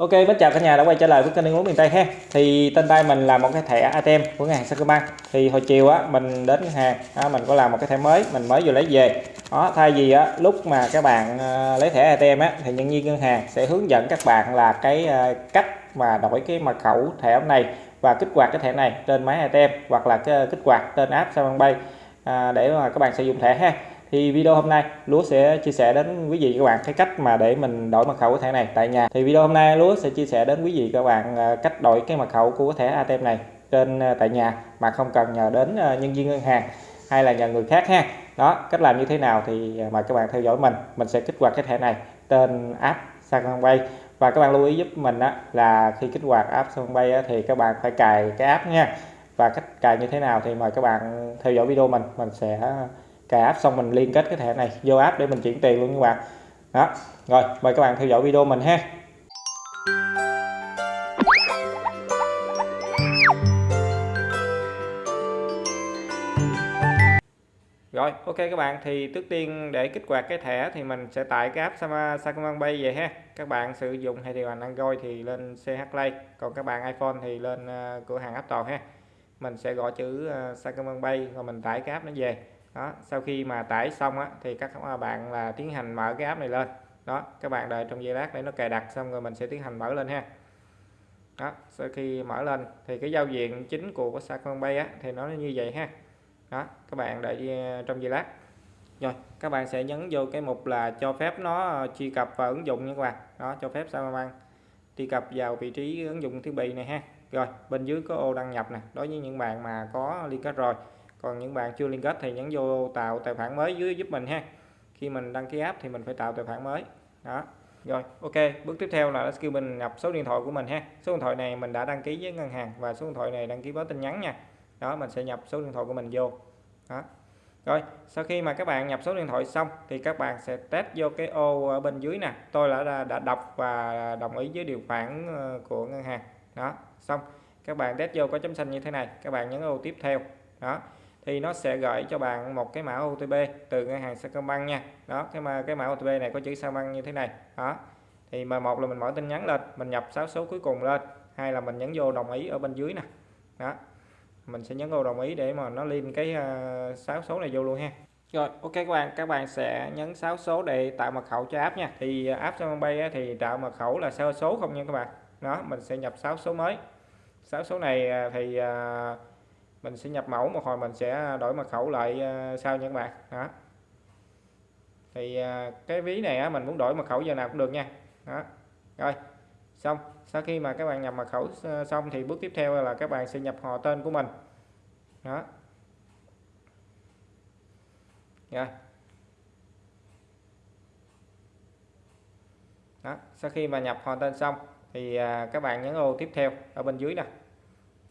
Ok, mến chào cả nhà đã quay trở lại với kênh Uống miền Tây ha. Thì tên tay mình là một cái thẻ ATM của ngân hàng Sacombank. Thì hồi chiều á mình đến ngân hàng, á, mình có làm một cái thẻ mới, mình mới vừa lấy về. Đó, thay vì á lúc mà các bạn ờ, lấy thẻ ATM á thì nhân viên ngân hàng sẽ hướng dẫn các bạn là cái ờ, cách mà đổi cái mật khẩu thẻ này và kích hoạt cái thẻ này trên máy ATM hoặc là cái kích hoạt trên app Sacombank à, để mà các bạn sử dụng thẻ ha thì video hôm nay lúa sẽ chia sẻ đến quý vị các bạn cái cách mà để mình đổi mật khẩu của thẻ này tại nhà. Thì video hôm nay lúa sẽ chia sẻ đến quý vị các bạn à, cách đổi cái mật khẩu của thẻ ATM này trên à, tại nhà mà không cần nhờ đến à, nhân viên ngân hàng hay là nhờ người khác ha. Đó cách làm như thế nào thì mời các bạn theo dõi mình. Mình sẽ kích hoạt cái thẻ này trên app Sacombank và các bạn lưu ý giúp mình á, là khi kích hoạt app Sacombank á, thì các bạn phải cài cái app nha. Và cách cài như thế nào thì mời các bạn theo dõi video mình. Mình sẽ cài app xong mình liên kết cái thẻ này vô app để mình chuyển tiền luôn các bạn đó rồi mời các bạn theo dõi video mình ha Rồi, ok các bạn thì trước tiên để kích hoạt cái thẻ thì mình sẽ tải cái app Sacombank Pay về ha. Các bạn sử dụng hay điều hành Android thì lên CH Play, còn các bạn iPhone thì lên ờ, cửa hàng App Store ha. Mình sẽ gọi chữ ờ, uh, Sacombank Pay rồi mình tải cái app nó về đó sau khi mà tải xong á, thì các bạn là tiến hành mở cái app này lên. Đó các bạn đợi trong giây lát để nó cài đặt xong rồi mình sẽ tiến hành mở lên ha. Đó sau khi mở lên thì cái giao diện chính của Sacombank á thì nó như vậy ha. Đó các bạn đợi ờ, trong giây lát. Rồi các bạn sẽ nhấn vô cái mục là cho phép nó ờ, truy cập vào ứng dụng nha các bạn. Đó cho phép Sacombank truy cập vào vị trí ứng dụng thiết bị này ha. Rồi bên dưới có ô đăng nhập nè. Đối với những bạn mà có liên kết rồi còn những bạn chưa liên kết thì nhấn vô tạo tài khoản mới dưới giúp mình ha. Khi mình đăng ký app thì mình phải tạo tài khoản mới. Đó. Rồi, ok. Bước tiếp theo là skill mình nhập số điện thoại của mình ha. Số điện thoại này mình đã đăng ký với ngân hàng và số điện thoại này đăng ký báo tin nhắn nha. Đó, mình sẽ nhập số điện thoại của mình vô. Đó. Rồi, sau khi mà các bạn nhập số điện thoại xong thì các bạn sẽ test vô cái ô ở bên dưới nè. Tôi đã đã đọc và đồng ý với điều khoản ờ, của ngân hàng. Đó, xong. Các bạn test vô có chấm xanh như thế này. Các bạn nhấn ô tiếp theo. Đó thì nó sẽ gửi cho bạn một cái mã OTP từ ngân hàng Sacombank nha. Đó cái mà cái mã OTP này có chữ Sacombank như thế này. Đó thì mà một là mình mở tin nhắn lên mình nhập 6 số cuối cùng lên. Hay là mình nhấn vô đồng ý ở bên dưới nè. Đó mình sẽ nhấn vô đồng ý để mà nó liên cái ờ, uh, 6 số này vô luôn ha. Rồi ok các bạn các bạn sẽ nhấn 6 số để tạo mật khẩu cho app nha. Thì ờ, app Sacombank thì tạo mật khẩu là sơ số không nha các bạn. Đó mình sẽ nhập 6 số mới. 6 số này ờ, thì uh, mình sẽ nhập mẫu một hồi mình sẽ đổi mật khẩu lại ờ, sau nha các bạn đó. Thì ờ, cái ví này á, mình muốn đổi mật khẩu giờ nào cũng được nha. Đó. Rồi xong. Sau khi mà các bạn nhập mật khẩu ờ, xong thì bước tiếp theo là các bạn sẽ nhập họ tên của mình. Đó. Rồi. Đó. Sau khi mà nhập họ tên xong thì các bạn nhấn ô tiếp theo ở bên dưới nè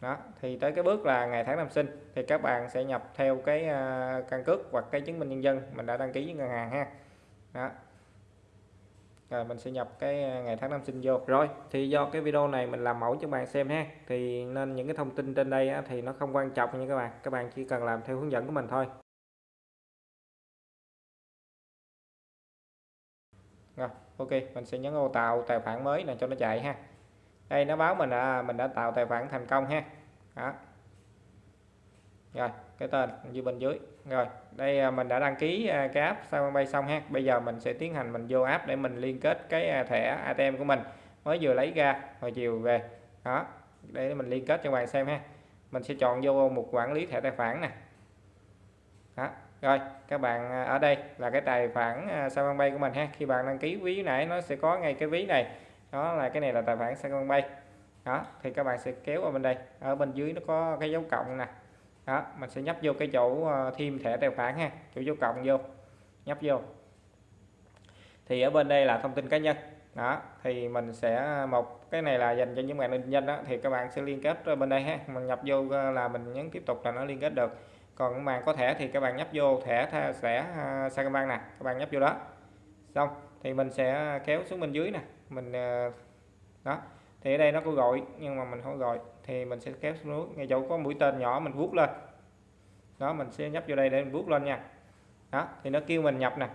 đó thì tới cái bước là ngày tháng năm sinh thì các bạn sẽ nhập theo cái uh, căn cước hoặc cái chứng minh nhân dân mình đã đăng ký với ngân hàng ha. Đó. Rồi mình sẽ nhập cái à, ngày tháng năm sinh vô. Rồi thì do cái video này mình làm mẫu cho bạn xem ha thì nên những cái thông tin trên đây á, thì nó không quan trọng nha các bạn các bạn chỉ cần làm theo hướng dẫn của mình thôi. Rồi ok mình sẽ nhấn ô tạo tài khoản mới này cho nó chạy ha đây, nó báo mình là, mình đã tạo tài khoản thành công ha. Đó. Rồi, cái tên như bên dưới. Rồi, đây à, mình đã đăng ký à, cái app sao bay xong ha. Bây giờ mình sẽ tiến hành mình vô app để mình liên kết cái à, thẻ ATM của mình. Mới vừa lấy ra, hồi chiều về. Đó, để mình liên kết cho bạn xem ha. Mình sẽ chọn vô một quản lý thẻ tài khoản nè. Đó, rồi, các bạn ở đây là cái tài khoản sao bay của mình ha. Khi bạn đăng ký ví nãy nó sẽ có ngay cái ví này đó là cái này là tài khoản Sacombank đó thì các bạn sẽ kéo vào bên đây. Ở bên dưới nó có cái dấu cộng nè. Đó mình sẽ nhấp vô cái chỗ ờ, thêm thẻ tài khoản ha. Chỗ dấu cộng vô. Nhấp vô. Thì ở bên đây là thông tin cá nhân. Đó thì mình sẽ ờ, một cái này là dành cho những bạn định danh đó thì các bạn sẽ liên kết bên đây ha. Mình nhập vô ờ, là mình nhấn tiếp tục là nó liên kết được. Còn các bạn có thẻ thì các bạn nhấp vô thẻ thẻ uh, Sacombank nè. Các bạn nhấp vô đó. Xong thì mình sẽ kéo xuống bên dưới nè mình ờ, đó, thì ở đây nó có gọi, nhưng mà mình không gọi, thì mình sẽ kéo xuống núi ngay chỗ có mũi tên nhỏ, mình vuốt lên. Đó, mình sẽ nhấp vô đây để mình vuốt lên nha. Đó, thì nó kêu mình nhập nè.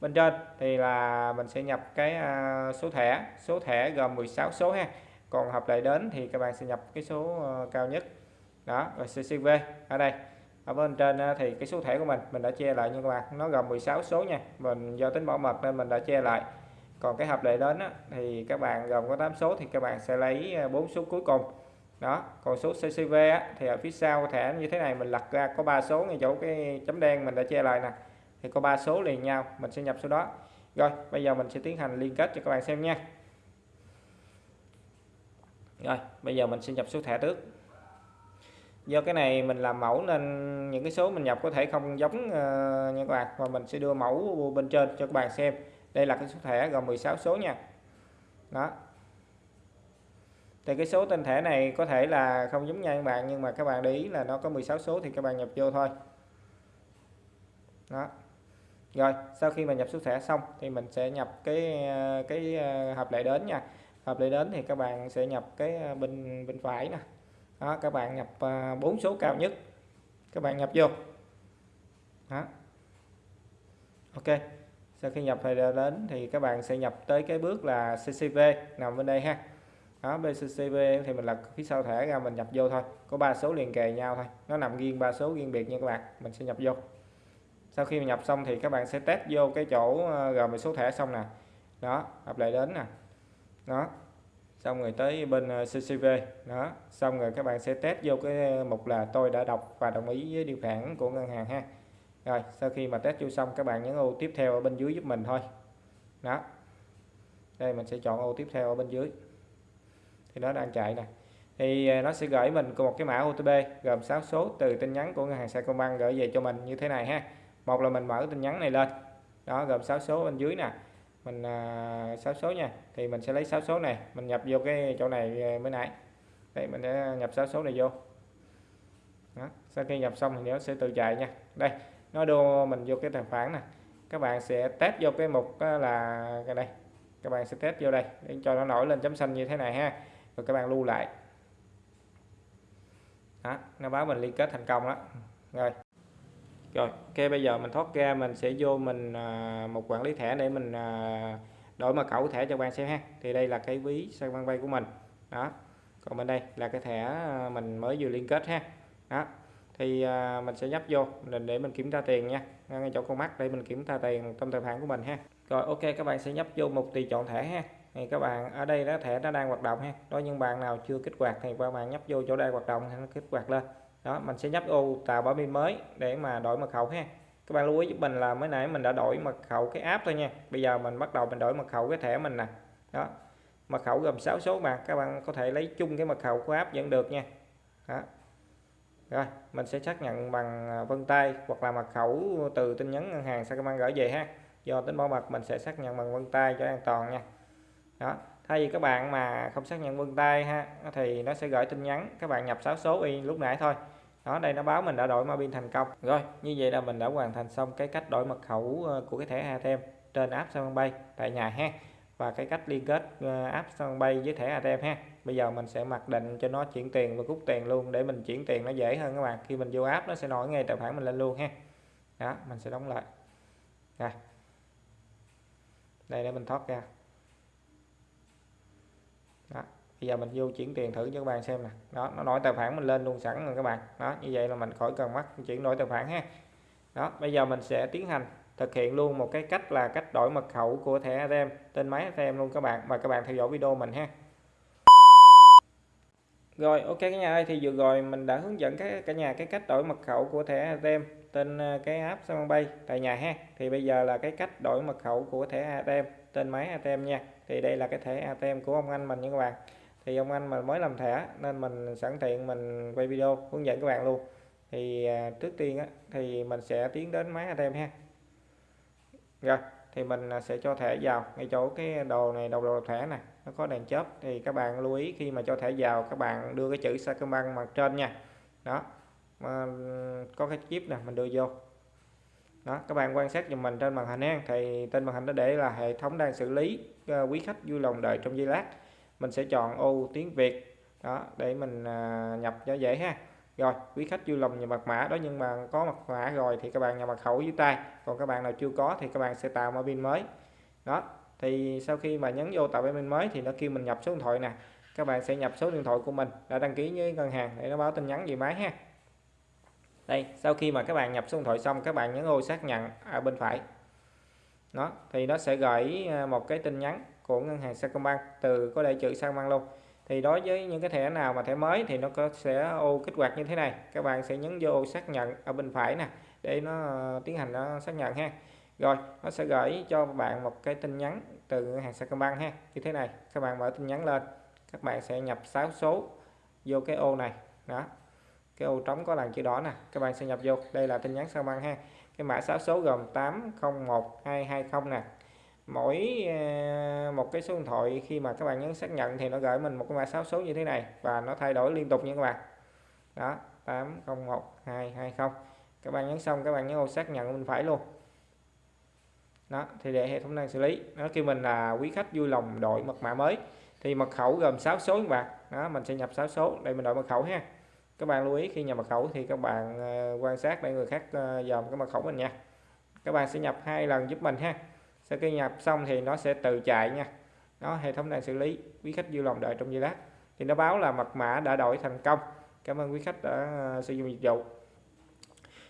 Bên trên thì là mình sẽ nhập cái ờ, số thẻ số thẻ gồm 16 số ha. Còn hợp lệ đến thì các bạn sẽ nhập cái số ờ, cao nhất. Đó, rồi CCV ở đây. Ở bên trên thì cái số thẻ của mình mình đã che lại nha các bạn. Nó gồm 16 số nha. Mình do tính bảo mật nên mình đã che lại còn cái hợp lệ đến á, thì các bạn gồm có 8 số thì các bạn sẽ lấy à, 4 số cuối cùng. Đó còn số CCV á, thì ở phía sau thẻ như thế này mình lật ra có 3 số ngay chỗ cái chấm đen mình đã che lại nè. Thì có 3 số liền nhau mình sẽ nhập số đó. Rồi bây giờ mình sẽ tiến hành liên kết cho các bạn xem nha. Rồi bây giờ mình sẽ nhập số thẻ trước. Do cái này mình làm mẫu nên những cái số mình nhập có thể không giống uh, nha các bạn. Và mình sẽ đưa mẫu bên trên cho các bạn xem đây là cái số thẻ gồm 16 số nha. Đó. Thì cái số tên thẻ này có thể là không giống nhau các bạn, nhưng mà các bạn để ý là nó có 16 số thì các bạn nhập vô thôi. Đó. Rồi, sau khi mà nhập số thẻ xong thì mình sẽ nhập cái cái ờ, hợp lệ đến nha. Hợp lệ đến thì các bạn sẽ nhập cái ờ, bên bên phải nè. Đó, các bạn nhập ờ, bốn số cao nhất. Các bạn nhập vô. Đó. Ok sau khi nhập thì đến thì các bạn sẽ nhập tới cái bước là CCV nằm bên đây ha. Đó BCCV thì mình lật phía sau thẻ ra, mình nhập vô thôi. Có ba số liền kề nhau thôi. Nó nằm riêng ba số riêng biệt nha các bạn. Mình sẽ nhập vô. Sau khi mình nhập xong thì các bạn sẽ test vô cái chỗ ờ, gồm số thẻ xong nè. Đó hợp lại đến nè. Đó. Xong rồi tới bên ờ, CCV đó. Xong rồi các bạn sẽ test vô cái ờ, mục là tôi đã đọc và đồng ý với điều khoản của ngân hàng ha rồi sau khi mà test vô xong các bạn nhấn ô tiếp theo ở bên dưới giúp mình thôi. Đó. Đây mình sẽ chọn ô tiếp theo ở bên dưới. Thì nó đang chạy nè. Thì à, nó sẽ gửi mình một cái mã OTP gồm 6 số từ tin nhắn của ngân hàng Sacombank gửi về cho mình như thế này ha. Một là mình mở tin nhắn này lên. Đó gồm 6 số bên dưới nè. Mình à, 6 số nha. Thì mình sẽ lấy 6 số này mình nhập vô cái chỗ này à, mới nãy. Đây mình sẽ nhập 6 số này vô. Đó. sau khi nhập xong thì nó sẽ tự chạy nha. Đây nó đưa mình vô cái tài khoản này, các bạn sẽ test vô cái mục là cái đây các bạn sẽ test vô đây để cho nó nổi lên chấm xanh như thế này ha. Rồi các bạn lưu lại. Đó, nó báo mình liên kết thành công đó. Rồi. Rồi ok bây giờ mình thoát ra mình sẽ vô mình à, một quản lý thẻ để mình à, đổi mật khẩu thẻ cho bạn xem ha. Thì đây là cái ví sang văn bay của mình. Đó. Còn bên đây là cái thẻ à, mình mới vừa liên kết ha. Đó thì à, mình sẽ nhấp vô để mình kiểm tra tiền nha. Ngay chỗ con mắt để mình kiểm tra tiền trong tài khoản của mình ha. Rồi ok các bạn sẽ nhấp vô mục tùy chọn thẻ ha. Thì các bạn ở đây đó thẻ nó đang hoạt động ha. Đó nhưng bạn nào chưa kích hoạt thì các bạn nhấp vô chỗ đang hoạt động thì nó kích hoạt lên. Đó mình sẽ nhấp ô tạo bảo pin mới để mà đổi mật khẩu ha. Các bạn lưu ý giúp mình là mới nãy mình đã đổi mật khẩu cái app thôi nha. Bây giờ mình bắt đầu mình đổi mật khẩu cái thẻ mình nè. Đó mật khẩu gồm 6 số mà. Các bạn có thể lấy chung cái mật khẩu của app vẫn được nha. Đó rồi, mình sẽ xác nhận bằng à, vân tay hoặc là mật khẩu từ tin nhắn ngân hàng Sacombank gửi về ha. Do tính bảo mật, mình sẽ xác nhận bằng vân tay cho an toàn nha. Đó, thay vì các bạn mà không xác nhận vân tay ha, thì nó sẽ gửi tin nhắn, các bạn nhập 6 số y lúc nãy thôi. Đó, đây nó báo mình đã đổi mã pin thành công. Rồi, như vậy là mình đã hoàn thành xong cái cách đổi mật khẩu ờ, của cái thẻ ATM trên app Sacombank tại nhà ha, và cái cách liên kết ờ, app Sacombank với thẻ ATM ha bây giờ mình sẽ mặc định cho nó chuyển tiền và rút tiền luôn để mình chuyển tiền nó dễ hơn các bạn. Khi mình vô app nó sẽ nổi ngay tài khoản mình lên luôn ha. Đó, mình sẽ đóng lại. Rồi. Đây để mình thoát ra. Đó, bây giờ mình vô chuyển tiền thử cho các bạn xem nè. Đó, nó nổi tài khoản mình lên luôn sẵn rồi các bạn. Đó, như vậy là mình khỏi cần mắc chuyển đổi tài khoản ha. Đó, bây giờ mình sẽ tiến hành thực hiện luôn một cái cách là cách đổi mật khẩu của thẻ ATM tên máy ATM luôn các bạn. Và các bạn theo dõi video mình ha rồi ok cả nhà ơi thì vừa rồi mình đã hướng dẫn các cả nhà cái cách đổi mật khẩu của thẻ ATM tên à, cái app Sacombank tại nhà ha. Thì bây giờ là cái cách đổi mật khẩu của thẻ ATM tên máy ATM nha. Thì đây là cái thẻ ATM của ông anh mình nha các bạn. Thì ông anh mình mới làm thẻ nên mình sẵn tiện mình quay video hướng dẫn các bạn luôn. Thì à, trước tiên á, thì mình sẽ tiến đến máy ATM ha. Rồi thì mình à, sẽ cho thẻ vào ngay chỗ cái đồ này đầu đồ thẻ này nó có đèn chớp, thì các bạn lưu ý khi mà cho thẻ vào, các bạn đưa cái chữ Sacombank mặt trên nha. Đó. Mà có cái chip nè, mình đưa vô. Đó, các bạn quan sát giùm mình trên màn hình ha thì trên màn hình nó để là hệ thống đang xử lý ờ, quý khách vui lòng đợi trong giây lát. Mình sẽ chọn ô, tiếng Việt. Đó, để mình à, nhập cho dễ ha. Rồi, quý khách vui lòng nhập mật mã đó, nhưng mà có mật mã rồi thì các bạn nhập mật khẩu dưới tay. Còn các bạn nào chưa có thì các bạn sẽ tạo một pin mới. Đó thì sau khi mà nhấn vô tạo mã mới thì nó kêu mình nhập số điện thoại nè. Các bạn sẽ nhập số điện thoại của mình đã đăng ký với ngân hàng để nó báo tin nhắn về máy ha. Đây, sau khi mà các bạn nhập số điện thoại xong, các bạn nhấn ô xác nhận ở bên phải. Nó thì nó sẽ gửi à, một cái tin nhắn của ngân hàng Sacombank từ có đại chữ Sacombank luôn. Thì đối với những cái thẻ nào mà thẻ mới thì nó có, sẽ ô kích hoạt như thế này. Các bạn sẽ nhấn vô xác nhận ở bên phải nè, để nó à, tiến hành nó xác nhận ha rồi, nó sẽ gửi cho bạn một cái tin nhắn từ ngân hàng Sacombank ha. Như thế này, các bạn mở tin nhắn lên, các bạn sẽ nhập 6 số vô cái ô này. Đó, cái ô trống có làn chữ đỏ nè, các bạn sẽ nhập vô. Đây là tin nhắn Sacombank ha. Cái mã 6 số gồm 801220 nè. Mỗi ờ, một cái số điện thoại khi mà các bạn nhấn xác nhận thì nó gửi mình một cái mã 6 số như thế này và nó thay đổi liên tục nha các bạn. Đó 801220 các bạn nhấn xong, các bạn nhấn ô xác nhận bên phải luôn đó, thì để hệ thống đang xử lý. Nó kêu mình là quý khách vui lòng đổi mật mã mới. Thì mật khẩu gồm 6 số các bạn. Đó, mình sẽ nhập 6 số để mình đổi mật khẩu ha. Các bạn lưu ý, khi nhập mật khẩu thì các bạn ờ, quan sát để người khác ờ, dòm cái mật khẩu mình nha. Các bạn sẽ nhập hai lần giúp mình ha. Sau khi nhập xong thì nó sẽ tự chạy nha. Nó hệ thống đang xử lý, quý khách vui lòng đợi trong giây lát. Thì nó báo là mật mã đã đổi thành công. Cảm ơn quý khách đã ờ, sử dụng dịch vụ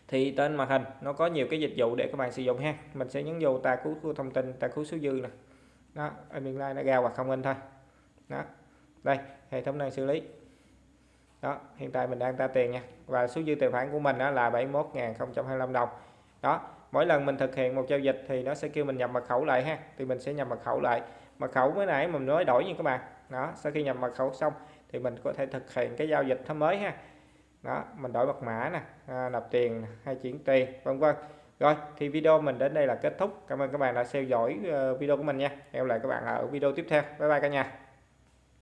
thì tên màn hình, nó có nhiều cái dịch vụ để các bạn sử dụng ha. Mình sẽ nhấn vô ta cứu thông tin ta cứu số dư nè. Đó, admin lai nó ra hoặc không in thôi. Đó, đây, hệ thống đang xử lý. Đó, hiện tại mình đang ra tiền nha. Và số dư tài khoản của mình đó là 71.025 đồng. Đó, mỗi lần mình thực hiện một giao dịch thì nó sẽ kêu mình nhập mật khẩu lại ha. Thì mình sẽ nhập mật khẩu lại. Mật khẩu mới nãy mình nói đổi như các bạn. Đó, sau khi nhập mật khẩu xong thì mình có thể thực hiện cái giao dịch mới ha đó mình đổi mật mã nè à, nạp tiền hay chuyển tiền vân vân. Rồi thì video mình đến đây là kết thúc. Cảm ơn các bạn đã theo dõi ờ, video của mình nha. Hẹn lại các bạn ở video tiếp theo. Bye bye cả nhà.